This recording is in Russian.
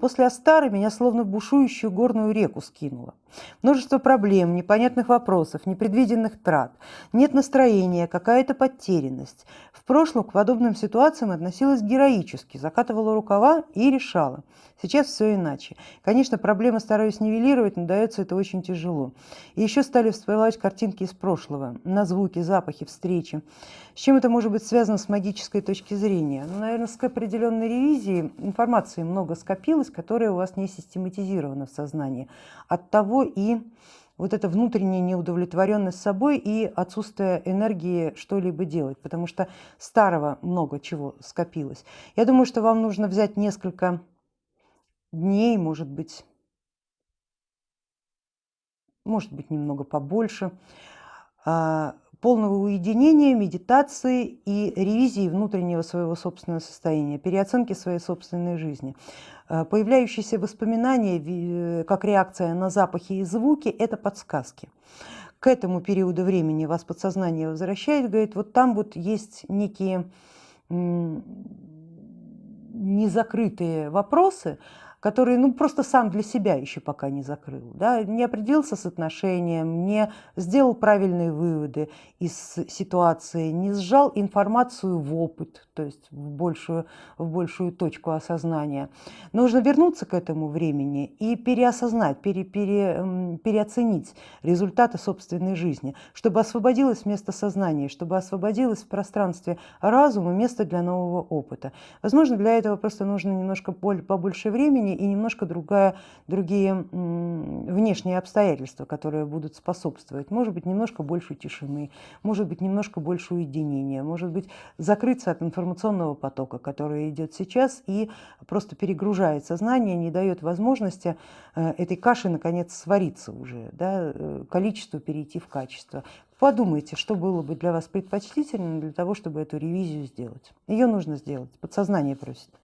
После Астары меня словно в бушующую горную реку скинуло. Множество проблем, непонятных вопросов, непредвиденных трат. Нет настроения, какая-то потерянность. В прошлом к подобным ситуациям относилась героически, закатывала рукава и решала. Сейчас все иначе. Конечно, проблемы стараюсь нивелировать, но дается это очень тяжело. И еще стали всплывать картинки из прошлого, на звуки, запахи, встречи. С чем это может быть связано с магической точки зрения? Ну, наверное, с определенной ревизией информации много скопилось, которая у вас не систематизирована в сознании. От того и вот эта внутренняя неудовлетворенность собой и отсутствие энергии что-либо делать, потому что старого много чего скопилось. Я думаю, что вам нужно взять несколько дней, может быть, может быть немного побольше, а, полного уединения, медитации и ревизии внутреннего своего собственного состояния, переоценки своей собственной жизни. А, появляющиеся воспоминания как реакция на запахи и звуки – это подсказки. К этому периоду времени вас подсознание возвращает, говорит, вот там вот есть некие незакрытые вопросы, который ну, просто сам для себя еще пока не закрыл, да, не определился с отношением, не сделал правильные выводы из ситуации, не сжал информацию в опыт, то есть в большую, в большую точку осознания. Нужно вернуться к этому времени и переосознать, пере, пере, переоценить результаты собственной жизни, чтобы освободилось место сознания, чтобы освободилось в пространстве разума место для нового опыта. Возможно, для этого просто нужно немножко побольше времени, жизни и немножко другая, другие внешние обстоятельства, которые будут способствовать. Может быть немножко больше тишины, может быть немножко больше уединения, может быть закрыться от информационного потока, который идет сейчас и просто перегружает сознание, не дает возможности э, этой каши наконец свариться уже, да, э, количество перейти в качество. Подумайте, что было бы для вас предпочтительно для того, чтобы эту ревизию сделать. Ее нужно сделать, подсознание просит.